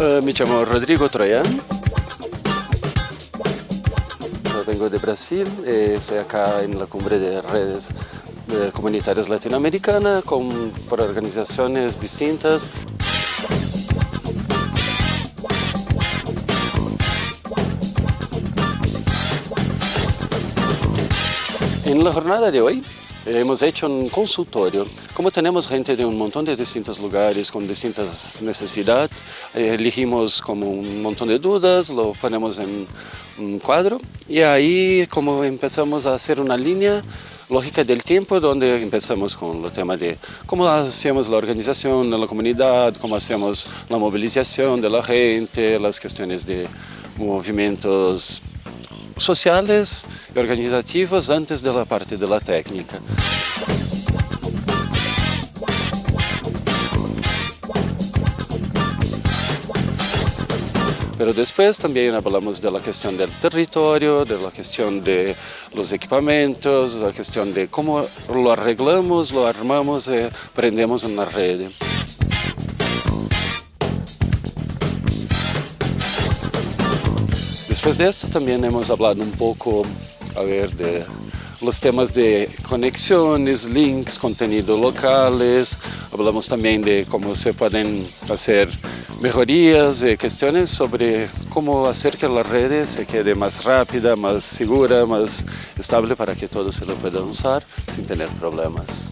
Uh, me llamo Rodrigo Troyan. Vengo de Brasil, eh, estoy acá en la cumbre de redes de comunitarias latinoamericanas con, por organizaciones distintas. En la jornada de hoy hemos hecho un consultorio. Como tenemos gente de un montón de distintos lugares con distintas necesidades, eh, elegimos como un montón de dudas, lo ponemos en un cuadro y ahí como empezamos a hacer una línea lógica del tiempo donde empezamos con el tema de cómo hacemos la organización de la comunidad, cómo hacemos la movilización de la gente, las cuestiones de movimientos sociales y organizativos antes de la parte de la técnica. Pero después también hablamos de la cuestión del territorio, de la cuestión de los equipamientos, la cuestión de cómo lo arreglamos, lo armamos y prendemos una red. Después de esto también hemos hablado un poco, a ver, de los temas de conexiones, links, contenidos locales, hablamos también de cómo se pueden hacer mejorías y cuestiones sobre cómo hacer que la red se quede más rápida, más segura, más estable para que todos se lo puedan usar sin tener problemas.